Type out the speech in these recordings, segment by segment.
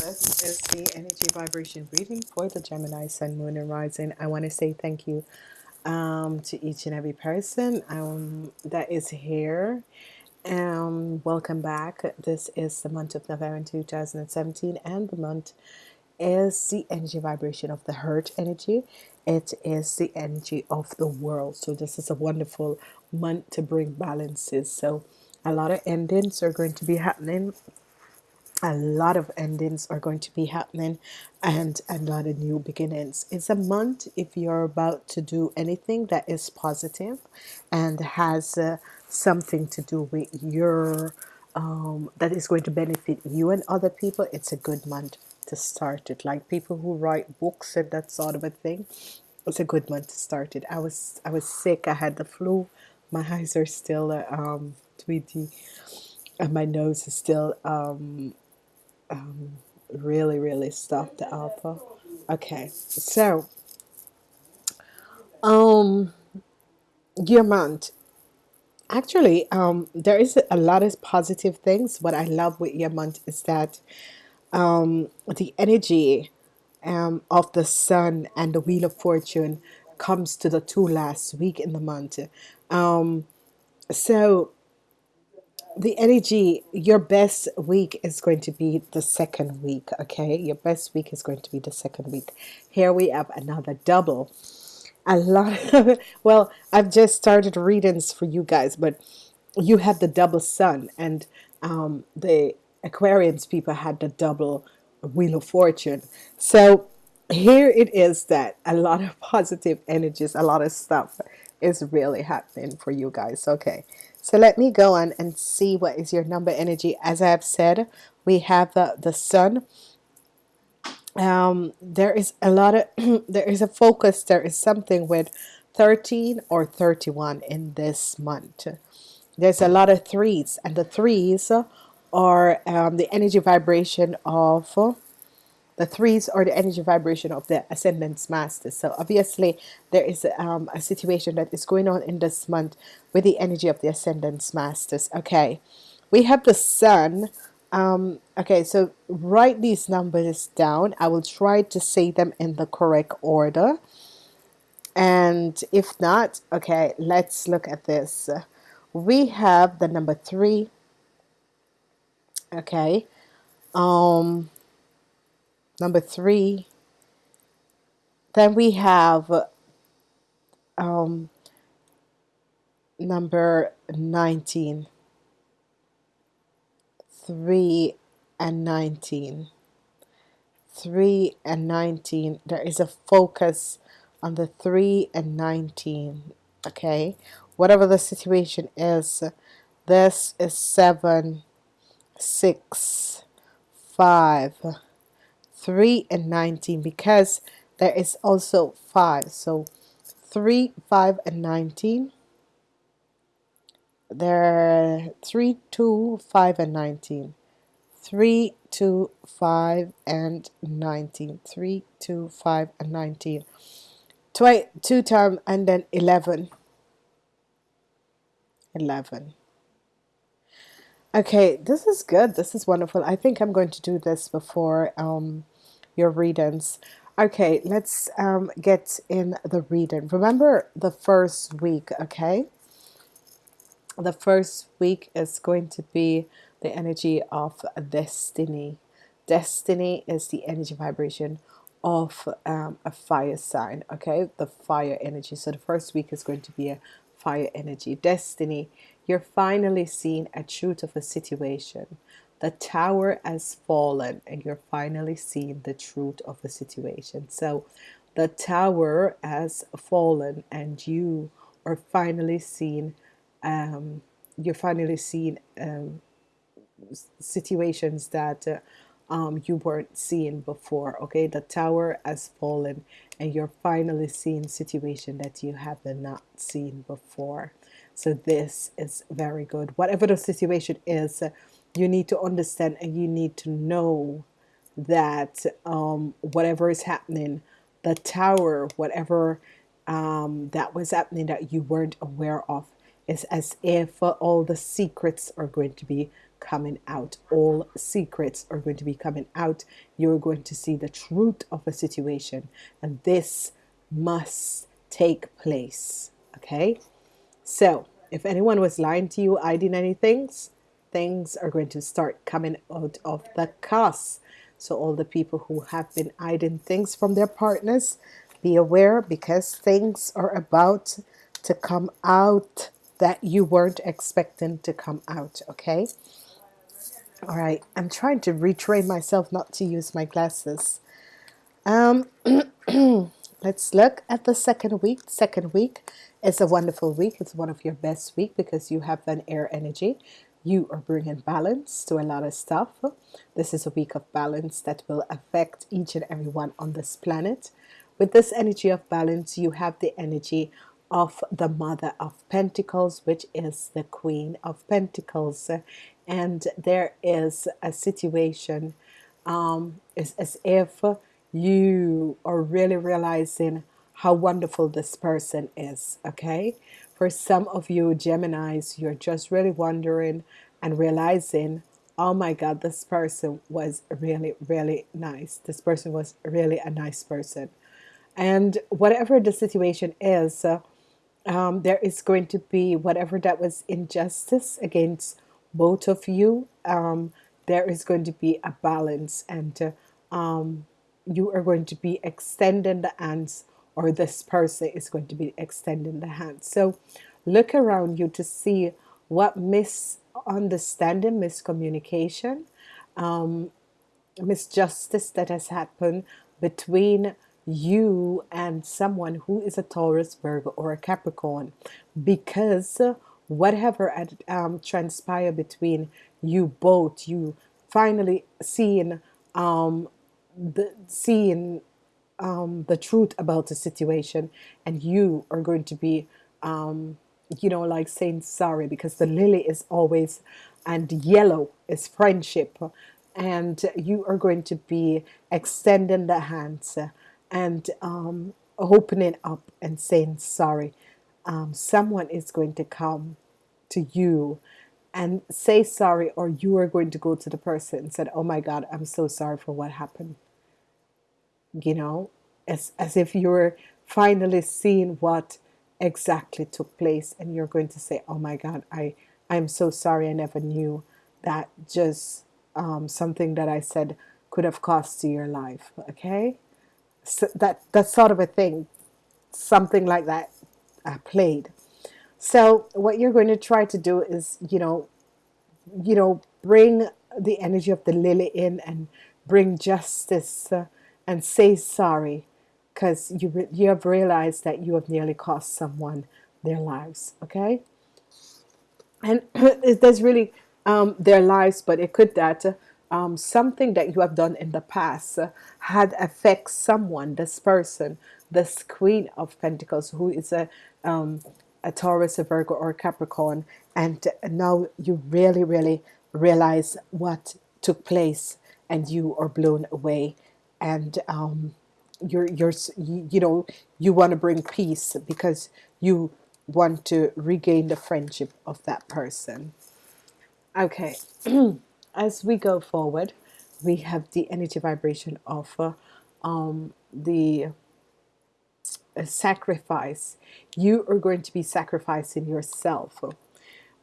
this is the energy vibration reading for the Gemini Sun, Moon, and Rising. I want to say thank you um, to each and every person um, that is here. Um, welcome back. This is the month of November 2017, and the month is the energy vibration of the hurt energy. It is the energy of the world. So, this is a wonderful month to bring balances. So, a lot of endings are going to be happening a lot of endings are going to be happening and a lot of new beginnings. It's a month if you're about to do anything that is positive and has uh, something to do with your um, that is going to benefit you and other people it's a good month to start it. Like people who write books and that sort of a thing it's a good month to start it. I was I was sick I had the flu my eyes are still uh, um, tweety and my nose is still um, um, really really stuffed the alpha. Okay so um your month. actually um there is a lot of positive things. What I love with your month is that um the energy um of the sun and the wheel of fortune comes to the two last week in the month. Um so the energy your best week is going to be the second week okay? Your best week is going to be the second week. Here we have another double. A lot of, well I've just started readings for you guys but you had the double sun and um, the Aquarians people had the double wheel of fortune. So here it is that a lot of positive energies a lot of stuff is really happening for you guys okay so let me go on and see what is your number energy. As I have said we have the the sun. Um, there is a lot of there is a focus there is something with 13 or 31 in this month. There's a lot of threes and the threes are um, the energy vibration of the threes are the energy vibration of the ascendance masters so obviously there is um, a situation that is going on in this month with the energy of the ascendance masters. Okay. We have the sun. Um, okay so write these numbers down. I will try to say them in the correct order. And if not okay let's look at this. We have the number three. Okay. Um number three then we have um, number 19 3 and 19 3 and 19 there is a focus on the 3 and 19 okay? Whatever the situation is this is 7 6 5 3 and 19 because there is also 5 so 3 5 and 19 there 3 2 5 and 19 3 2 5 and 19 3 2 5 and 19 Twi 2 time and then 11 11 okay this is good. This is wonderful. I think I'm going to do this before um, your readings. Okay let's um, get in the reading. Remember the first week okay? The first week is going to be the energy of destiny. Destiny is the energy vibration of um, a fire sign okay? The fire energy. So the first week is going to be a fire energy. Destiny you're finally seeing a truth of a situation the tower has fallen and you're finally seeing the truth of the situation. So the tower has fallen and you are finally seeing um, you're finally seeing um, situations that uh, um, you weren't seeing before okay? The tower has fallen and you're finally seeing situation that you have not seen before. So this is very good. Whatever the situation is you need to understand and you need to know that um, whatever is happening the tower whatever um, that was happening that you weren't aware of it's as if all the secrets are going to be coming out. All secrets are going to be coming out. You're going to see the truth of a situation, and this must take place. Okay, so if anyone was lying to you, hiding anything, things are going to start coming out of the cast. So all the people who have been hiding things from their partners, be aware because things are about to come out that you weren't expecting to come out. Okay. All right. I'm trying to retrain myself not to use my glasses. Um, let's look at the second week. Second week is a wonderful week. It's one of your best week because you have an air energy. You are bringing balance to a lot of stuff. This is a week of balance that will affect each and every one on this planet. With this energy of balance, you have the energy of the Mother of Pentacles, which is the Queen of Pentacles. And there is a situation, um, it's as if you are really realizing how wonderful this person is. Okay. For some of you Geminis, you're just really wondering and realizing, oh my God, this person was really, really nice. This person was really a nice person. And whatever the situation is, uh, um, there is going to be whatever that was injustice against both of you. Um, there is going to be a balance, and uh, um, you are going to be extending the hands, or this person is going to be extending the hand. So look around you to see what misunderstanding, miscommunication, um, misjustice that has happened between you and someone who is a Taurus, Virgo, or a Capricorn. Because whatever um, transpired between you both, you finally seeing um, the seeing um, the truth about the situation, and you are going to be, um, you know, like saying sorry because the lily is always, and yellow is friendship, and you are going to be extending the hands and um, opening up and saying sorry. Um, someone is going to come to you and say sorry, or you are going to go to the person and said, "Oh my God, I'm so sorry for what happened." You know, as as if you're finally seeing what exactly took place, and you're going to say, "Oh my God, I I'm so sorry. I never knew that just um, something that I said could have cost you your life." Okay so that that sort of a thing something like that uh, played so what you're going to try to do is you know you know bring the energy of the lily in and bring justice uh, and say sorry because you you have realized that you have nearly cost someone their lives okay? And there's really um, their lives but it could that um, something that you have done in the past uh, had affect someone, this person, this Queen of Pentacles, who is a um, a Taurus, a Virgo, or a Capricorn, and now you really, really realize what took place, and you are blown away, and um, you're you're you know you want to bring peace because you want to regain the friendship of that person. Okay. as we go forward, we have the energy vibration of uh, um, the uh, sacrifice. You are going to be sacrificing yourself.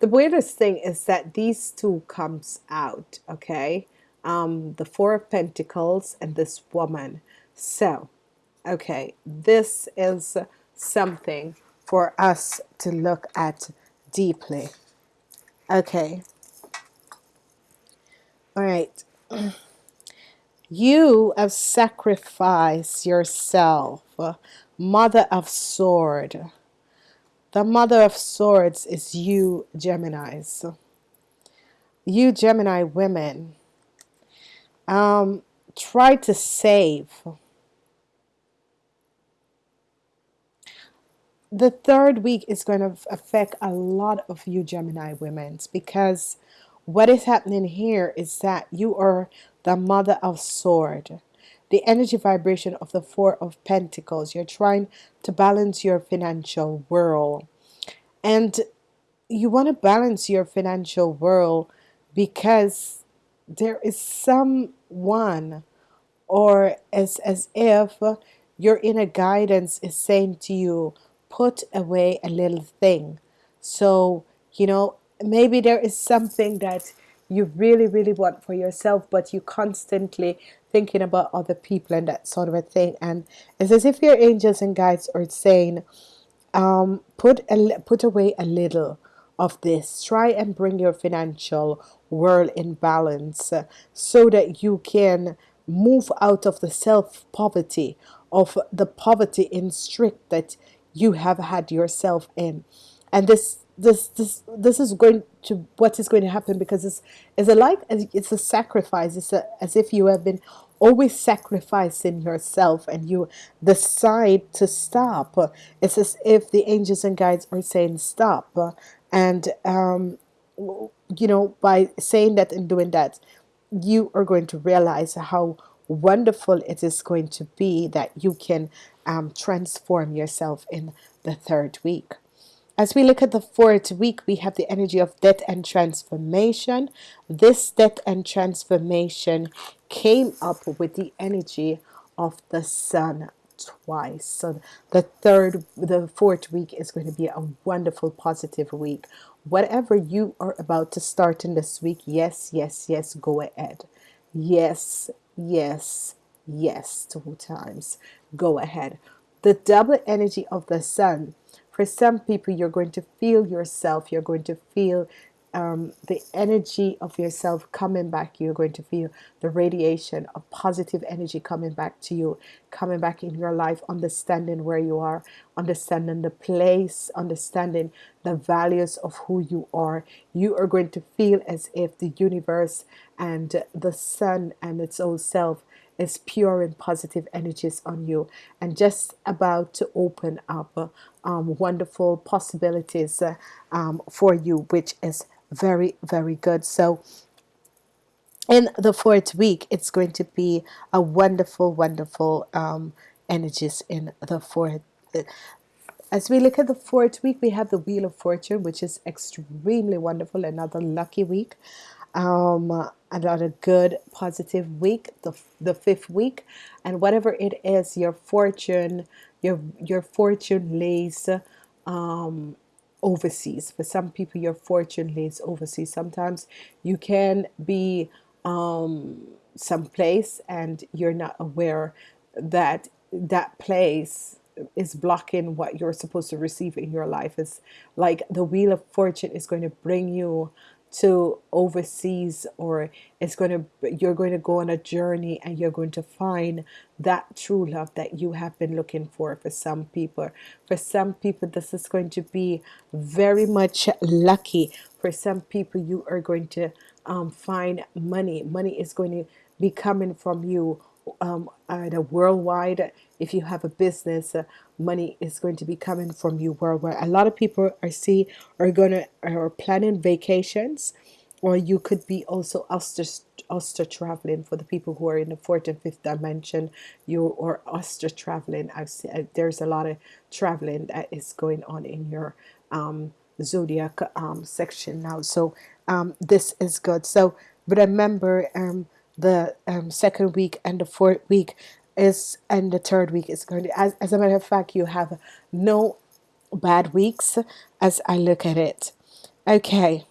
The weirdest thing is that these two comes out, okay? Um, the Four of Pentacles and this woman. So, okay, this is something for us to look at deeply. Okay, all right. You have sacrificed yourself, Mother of Sword. The Mother of Swords is you, Geminis. You, Gemini women, um, try to save. The third week is going to affect a lot of you Gemini women because what is happening here is that you are the mother of sword the energy vibration of the four of pentacles you're trying to balance your financial world and you want to balance your financial world because there is someone or as as if your inner guidance is saying to you put away a little thing. So you know maybe there is something that you really really want for yourself but you constantly thinking about other people and that sort of a thing. And it's as if your angels and guides are saying um, put a, put away a little of this. Try and bring your financial world in balance uh, so that you can move out of the self poverty of the poverty in strict that you have had yourself in. And this this this this is going to what is going to happen because it's it's a like it's a sacrifice. It's a, as if you have been always sacrificing yourself and you decide to stop. It's as if the angels and guides are saying stop. And um, you know by saying that and doing that you are going to realize how wonderful it is going to be that you can um, transform yourself in the third week as we look at the fourth week, we have the energy of death and transformation. This death and transformation came up with the energy of the sun twice. So the third, the fourth week is going to be a wonderful, positive week. Whatever you are about to start in this week, yes, yes, yes, go ahead. Yes, yes, yes, two times. Go ahead. The double energy of the sun for some people, you're going to feel yourself, you're going to feel um, the energy of yourself coming back. You're going to feel the radiation of positive energy coming back to you, coming back in your life, understanding where you are, understanding the place, understanding the values of who you are. You are going to feel as if the universe and the sun and its own self is pure and positive energies on you and just about to open up um, wonderful possibilities uh, um, for you which is very very good. So in the fourth week it's going to be a wonderful wonderful um, energies in the fourth as we look at the fourth week we have the wheel of fortune which is extremely wonderful another lucky week. Um, another good positive week the, the fifth week. And whatever it is your fortune your your fortune lays um, overseas. For some people your fortune lays overseas. Sometimes you can be um, someplace and you're not aware that that place is blocking what you're supposed to receive in your life. Is like the wheel of fortune is going to bring you to overseas or it's going to you're going to go on a journey and you're going to find that true love that you have been looking for for some people. For some people this is going to be very much lucky. For some people you are going to um, find money. Money is going to be coming from you um, at a worldwide if you have a business uh, money is going to be coming from you worldwide. A lot of people are see are gonna are planning vacations or you could be also astral, astral traveling for the people who are in the fourth and fifth dimension. You or astral traveling. I've seen, uh, there's a lot of traveling that is going on in your um, zodiac um, section now. So um, this is good. So but remember um, the um, second week and the fourth week is and the third week is going to as, as a matter of fact you have no bad weeks as I look at it. Okay.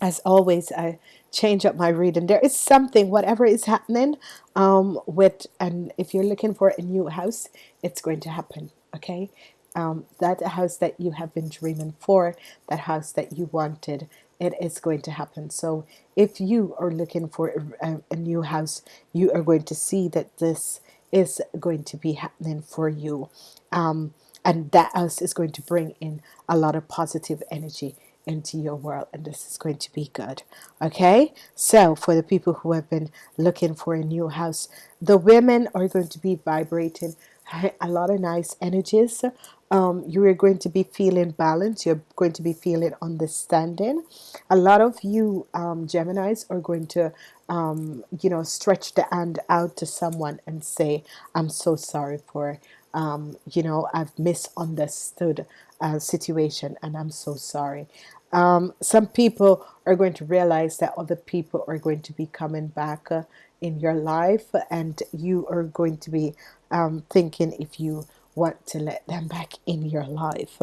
As always I change up my reading. There is something whatever is happening um, with and if you're looking for a new house it's going to happen okay? Um, that house that you have been dreaming for that house that you wanted it is going to happen. So if you are looking for a, a, new house you are going to see that this is going to be happening for you. Um, and that house is going to bring in a lot of positive energy into your world and this is going to be good. Okay? So for the people who have been looking for a new house the women are going to be vibrating a lot of nice energies um, you are going to be feeling balance you're going to be feeling understanding a lot of you um, Geminis are going to um, you know stretch the hand out to someone and say I'm so sorry for um, you know I've misunderstood a situation, and I'm so sorry. Um, some people are going to realize that other people are going to be coming back uh, in your life, and you are going to be um, thinking if you want to let them back in your life.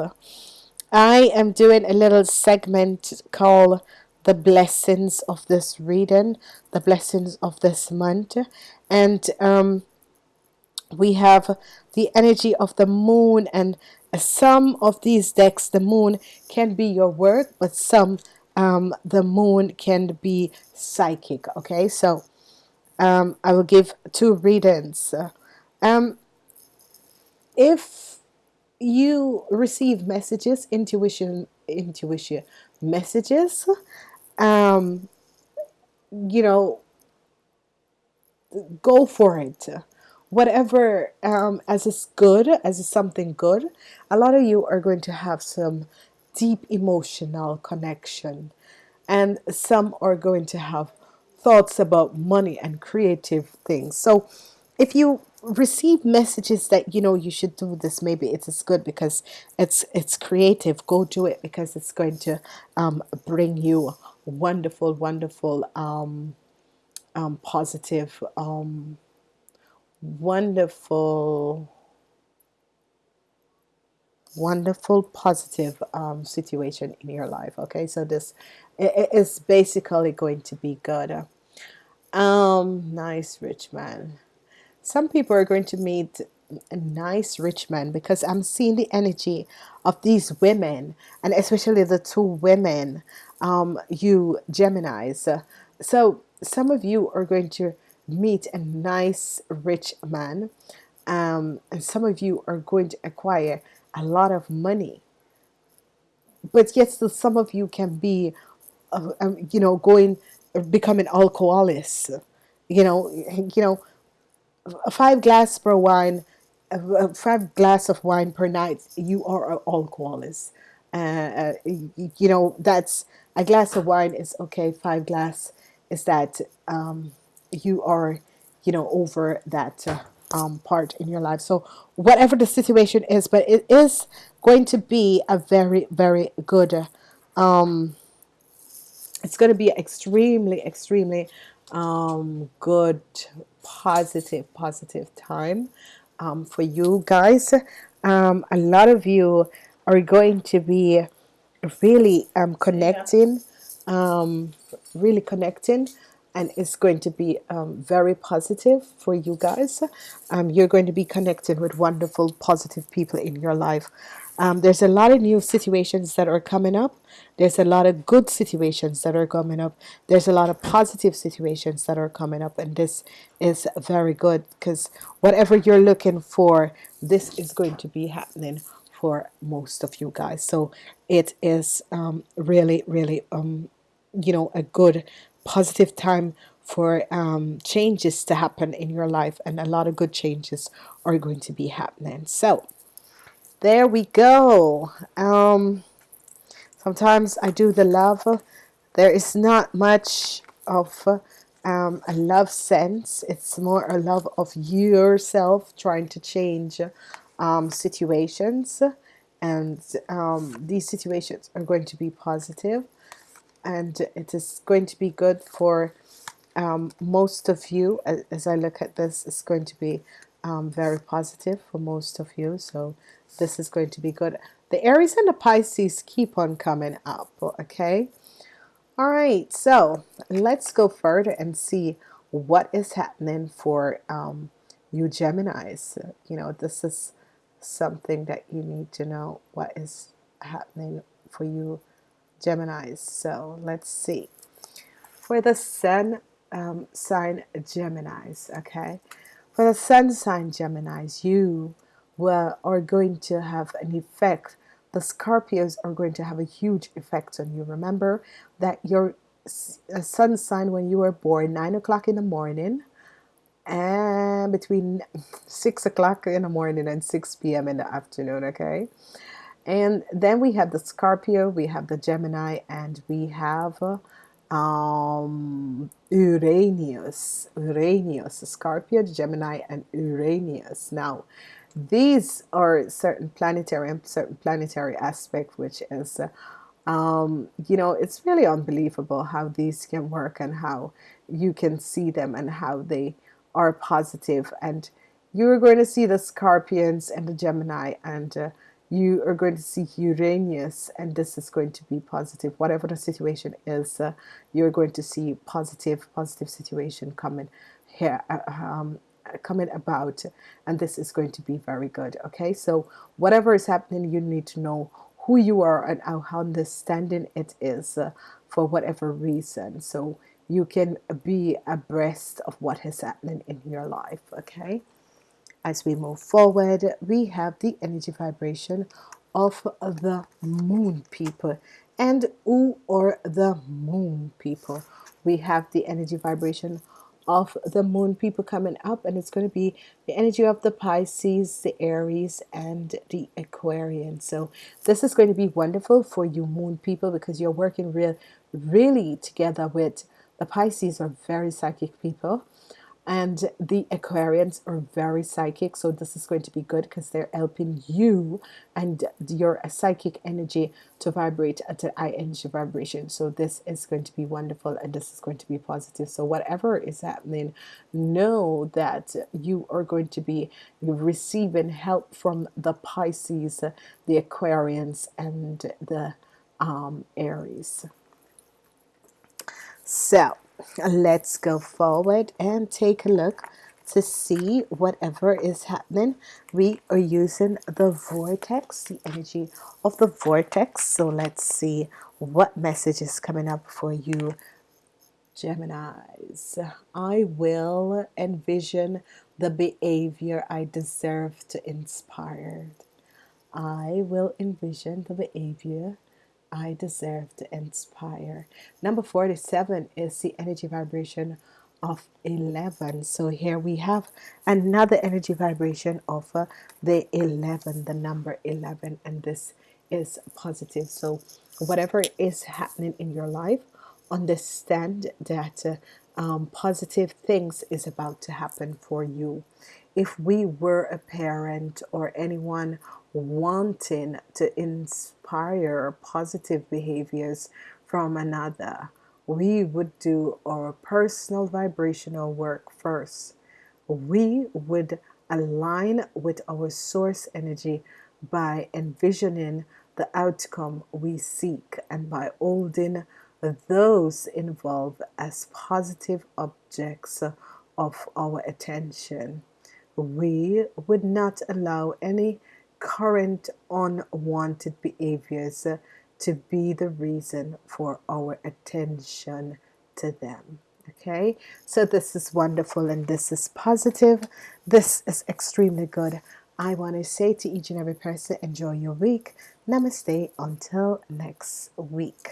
I am doing a little segment called the blessings of this reading, the blessings of this month, and um, we have the energy of the moon and some of these decks the moon can be your work but some um, the moon can be psychic okay? So um, I will give two readings. Um, if you receive messages intuition intuition messages um, you know go for it. Whatever um, as is good as is something good a lot of you are going to have some deep emotional connection. And some are going to have thoughts about money and creative things. So if you receive messages that you know you should do this maybe it is good because it's it's creative go do it because it's going to um, bring you wonderful wonderful um, um, positive um, wonderful wonderful positive um, situation in your life okay? So this it is basically going to be good. Um nice rich man some people are going to meet a nice rich man because I'm seeing the energy of these women and especially the two women um, you Geminis. So some of you are going to meet a nice rich man um, and some of you are going to acquire a lot of money. But yet still some of you can be uh, um, you know going becoming alcoholics you know you know five glass per wine five glass of wine per night you are an alcoholic uh, uh, you know that's a glass of wine is okay five glass is that um, you are you know over that uh, um, part in your life. So whatever the situation is but it is going to be a very very good um, it's going to be extremely extremely um, good positive positive time um, for you guys. Um, a lot of you are going to be really um, connecting um, really connecting and it's going to be um, very positive for you guys. Um, you're going to be connected with wonderful positive people in your life um, there's a lot of new situations that are coming up. There's a lot of good situations that are coming up. There's a lot of positive situations that are coming up and this is very good because whatever you're looking for this is going to be happening for most of you guys. So it is um, really really um, you know a good positive time for um, changes to happen in your life and a lot of good changes are going to be happening. So there we go. Um, sometimes I do the love. There is not much of um, a love sense. It's more a love of yourself trying to change um, situations. And um, these situations are going to be positive. And it is going to be good for um, most of you. As I look at this it's going to be um, very positive for most of you so this is going to be good. The Aries and the Pisces keep on coming up okay? All right so let's go further and see what is happening for um, you Geminis. You know this is something that you need to know what is happening for you Geminis. So let's see. For the Sun um, sign Geminis okay for the Sun sign Geminis you will are going to have an effect the Scorpios are going to have a huge effect on you remember that your uh, sun sign when you were born 9 o'clock in the morning and between 6 o'clock in the morning and 6 p.m. in the afternoon okay and then we have the Scorpio we have the Gemini and we have um, Uranus Uranus Scorpio Gemini and Uranus. Now these are certain planetary and certain planetary aspect which is um, you know it's really unbelievable how these can work and how you can see them and how they are positive. And you're going to see the scorpions and the Gemini and uh, you are going to see Uranus and this is going to be positive. Whatever the situation is uh, you're going to see positive positive situation coming here uh, um, coming about and this is going to be very good okay? So whatever is happening you need to know who you are and how understanding it is uh, for whatever reason. So you can be abreast of what is happening in your life okay as we move forward we have the energy vibration of the moon people. And who are the moon people? We have the energy vibration of the moon people coming up and it's going to be the energy of the Pisces the Aries and the Aquarian. So this is going to be wonderful for you moon people because you're working real really together with the Pisces are very psychic people and the Aquarians are very psychic so this is going to be good because they're helping you and your psychic energy to vibrate at a high energy vibration. So this is going to be wonderful and this is going to be positive. So whatever is happening know that you are going to be receiving help from the Pisces the Aquarians and the um, Aries so let's go forward and take a look to see whatever is happening. We are using the vortex the energy of the vortex. So let's see what message is coming up for you Geminis. I will envision the behavior I deserve to inspire. I will envision the behavior I deserve to inspire. Number 47 is the energy vibration of 11. So here we have another energy vibration of uh, the 11, the number 11, and this is positive. So whatever is happening in your life, understand that uh, um, positive things is about to happen for you. If we were a parent or anyone wanting to inspire positive behaviors from another, we would do our personal vibrational work first. We would align with our source energy by envisioning the outcome we seek and by holding those involved as positive objects of our attention. We would not allow any current unwanted behaviors to be the reason for our attention to them okay? So this is wonderful and this is positive. This is extremely good. I want to say to each and every person enjoy your week. Namaste. Until next week